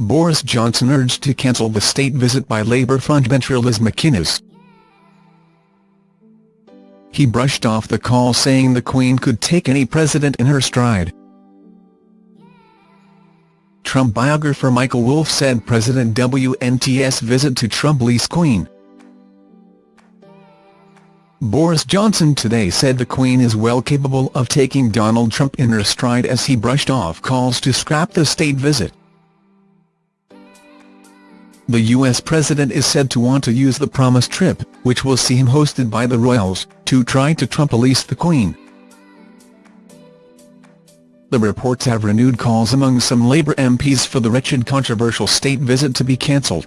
Boris Johnson urged to cancel the state visit by Labour frontbencher Liz McInnes. He brushed off the call saying the Queen could take any president in her stride. Trump biographer Michael Wolff said President WNT's visit to Trump leaves Queen. Boris Johnson today said the Queen is well capable of taking Donald Trump in her stride as he brushed off calls to scrap the state visit. The U.S. president is said to want to use the promised trip, which will see him hosted by the royals, to try to Trump-police the Queen. The reports have renewed calls among some Labour MPs for the wretched controversial state visit to be cancelled.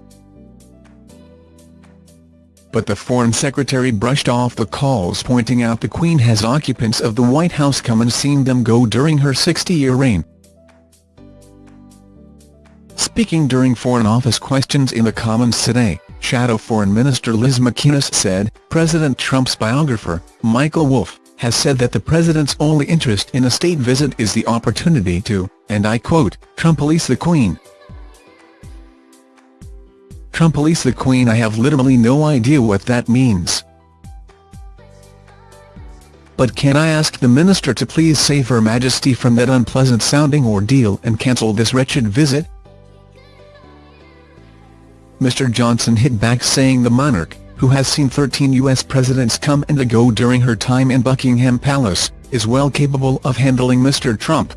But the Foreign Secretary brushed off the calls pointing out the Queen has occupants of the White House come and seen them go during her 60-year reign. Speaking during Foreign Office questions in the Commons today, Shadow Foreign Minister Liz McInnes said, President Trump's biographer, Michael Wolff, has said that the president's only interest in a state visit is the opportunity to, and I quote, Trump-police the Queen. Trump-police the Queen I have literally no idea what that means. But can I ask the minister to please save Her Majesty from that unpleasant-sounding ordeal and cancel this wretched visit? Mr Johnson hit back saying the monarch, who has seen 13 U.S. presidents come and go during her time in Buckingham Palace, is well capable of handling Mr Trump.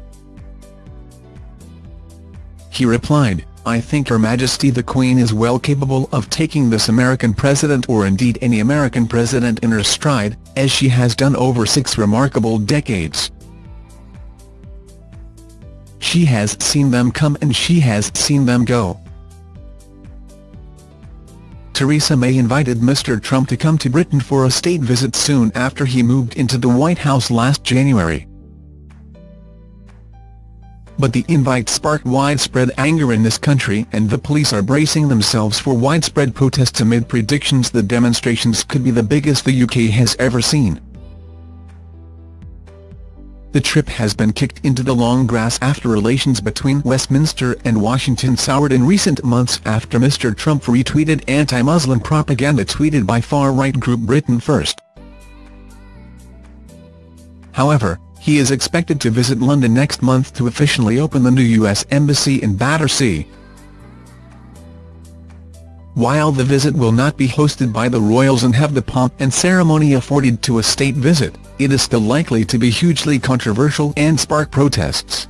He replied, I think Her Majesty the Queen is well capable of taking this American president or indeed any American president in her stride, as she has done over six remarkable decades. She has seen them come and she has seen them go. Theresa May invited Mr Trump to come to Britain for a state visit soon after he moved into the White House last January. But the invite sparked widespread anger in this country and the police are bracing themselves for widespread protests amid predictions the demonstrations could be the biggest the UK has ever seen. The trip has been kicked into the long grass after relations between Westminster and Washington soured in recent months after Mr Trump retweeted anti-Muslim propaganda tweeted by far-right group Britain First. However, he is expected to visit London next month to officially open the new U.S. Embassy in Battersea. While the visit will not be hosted by the royals and have the pomp and ceremony afforded to a state visit, it is still likely to be hugely controversial and spark protests.